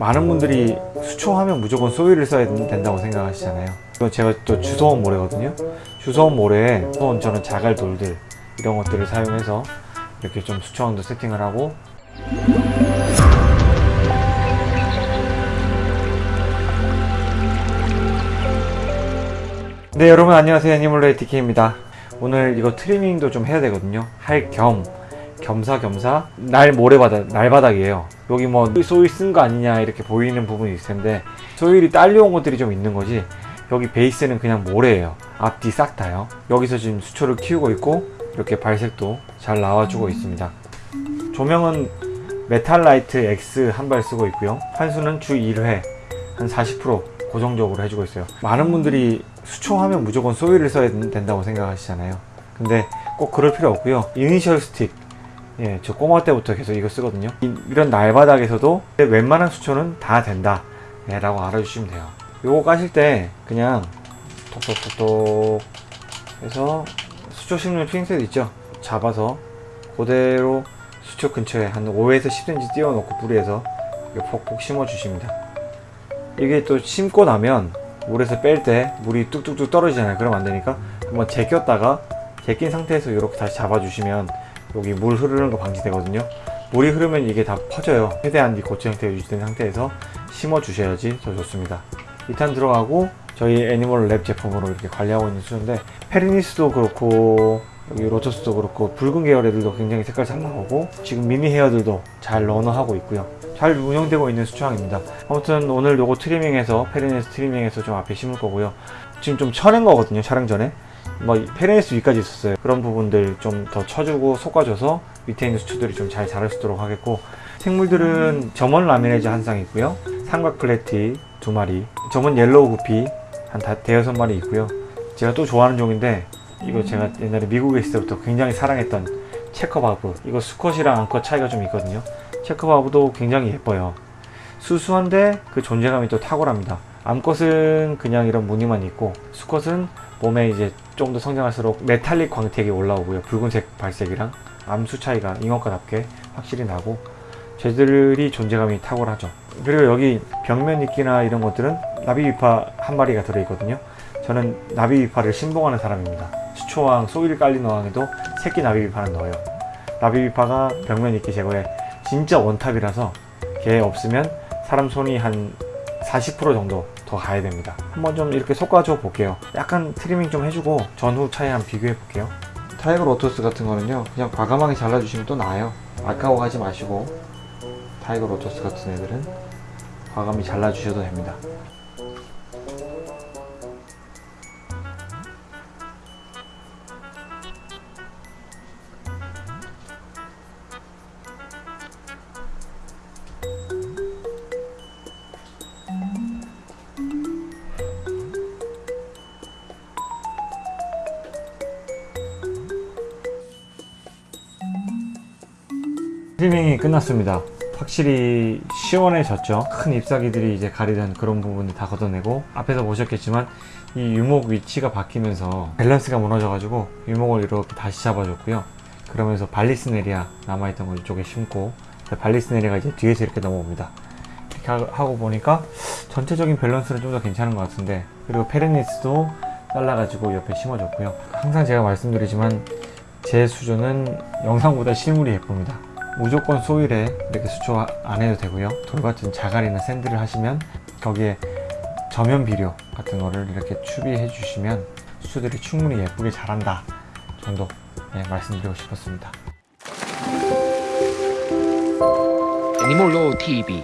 많은 분들이 수초하면 무조건 소위를 써야 된다고 생각하시잖아요. 제가 또 주소원 모래거든요. 주소원 모래에 수원 저는 자갈 돌들 이런 것들을 사용해서 이렇게 좀 수초원도 세팅을 하고. 네 여러분 안녕하세요. 애니멀레이 DK입니다. 오늘 이거 트리밍도 좀 해야 되거든요. 할 겸 겸사겸사 날 모래바닥 날바닥이에요. 여기 뭐 soil 쓴거 아니냐 이렇게 보이는 부분이 있을 텐데 soil이 딸려온 것들이 좀 있는 거지 여기 베이스는 그냥 모래예요. 앞뒤 싹 다요. 여기서 지금 수초를 키우고 있고 이렇게 발색도 잘 나와주고 있습니다. 조명은 메탈라이트 X 한 발 쓰고 있고요. 환수는 주 1회 한 40% 고정적으로 해주고 있어요. 많은 분들이 수초하면 무조건 soil을 써야 된다고 생각하시잖아요. 근데 꼭 그럴 필요 없고요. 이니셜 스틱 예, 저 꼬마 때부터 계속 이거 쓰거든요. 이, 런 날바닥에서도 웬만한 수초는 다 된다. 예, 라고 알아주시면 돼요. 요거 까실 때 그냥 톡톡톡톡 해서 수초 심는 핀셋 있죠? 잡아서 그대로 수초 근처에 한 5에서 10cm 띄워놓고 뿌리에서 폭폭 심어 주십니다. 이게 또 심고 나면 물에서 뺄 때 물이 뚝뚝뚝 떨어지잖아요. 그러면 안 되니까 한번 제꼈다가 제낀 상태에서 이렇게 다시 잡아주시면 여기 물 흐르는 거 방지되거든요. 물이 흐르면 이게 다 퍼져요. 최대한 이 고체 형태가 유지된 상태에서 심어 주셔야지 더 좋습니다. 2탄 들어가고 저희 애니멀 랩 제품으로 이렇게 관리하고 있는 수인데 페리니스도 그렇고 여기 lotus도 그렇고 붉은 계열 애들도 굉장히 색깔 잘 나오고 지금 미니 헤어들도 잘 runner하고 있고요. 잘 운영되고 있는 수초항입니다. 아무튼 오늘 요거 트리밍해서 페리니스 트리밍해서 좀 앞에 심을 거고요. 지금 좀 쳐낸 거거든요 촬영 전에 뭐 페리니스 위까지 있었어요. 그런 부분들 좀 더 쳐주고 솎아줘서 밑에 있는 수초들이 좀 잘 자랄 수 있도록 하겠고 생물들은 German 라미레즈 한 쌍 있고요. 삼각 플래티 두 마리 German yellow 구피 한 다, 대여섯 마리 있고요. 제가 또 좋아하는 종인데 이거 제가 옛날에 미국에 있을 때부터 굉장히 사랑했던 Checker barb. 이거 수컷이랑 암컷 차이가 좀 있거든요. 체커바브도 굉장히 예뻐요. 수수한데 그 존재감이 또 탁월합니다. 암컷은 그냥 이런 무늬만 있고 수컷은 몸에 이제 좀더 성장할수록 메탈릭 광택이 올라오고요. 붉은색 발색이랑 암수 차이가 잉어과답게 확실히 나고 쟤들이 존재감이 탁월하죠. 그리고 여기 벽면 이끼나 이런 것들은 나비위파 한 마리가 들어있거든요. 저는 나비위파를 신봉하는 사람입니다. 수초항, soil 깔린 어항에도 새끼 나비위파는 넣어요. 나비위파가 벽면 이끼 제거에 진짜 원탑이라서 걔 없으면 사람 손이 한 40% 정도 더 가야 됩니다. 한번 좀 이렇게 솎아줘 볼게요. 약간 트리밍 좀 해주고 전후 차이 한번 비교해 볼게요. tiger lotus 같은 거는요 그냥 과감하게 잘라주시면 또 나아요. 아까워하지 마시고 tiger lotus 같은 애들은 과감히 잘라주셔도 됩니다 트리밍이 끝났습니다. 확실히 시원해졌죠. 큰 잎사귀들이 이제 가리던 그런 부분을 다 걷어내고 앞에서 보셨겠지만 이 유목 위치가 바뀌면서 밸런스가 무너져 가지고 유목을 이렇게 다시 잡아줬고요. 그러면서 vallisneria 남아있던 걸 이쪽에 심고 vallisneria가 이제 뒤에서 이렇게 넘어옵니다. 이렇게 하- 하고 보니까 전체적인 밸런스는 좀 더 괜찮은 것 같은데 그리고 페르니스도 잘라가지고 옆에 심어줬고요. 항상 제가 말씀드리지만 제 수조는 영상보다 실물이 예쁩니다 무조건 소일에 이렇게 수초 안 해도 되고요. 돌 같은 자갈이나 샌드를 하시면 거기에 저면 비료 같은 거를 이렇게 추비해 주시면 수초들이 충분히 예쁘게 자란다 정도 네, 말씀드리고 싶었습니다. 애니몰로 TV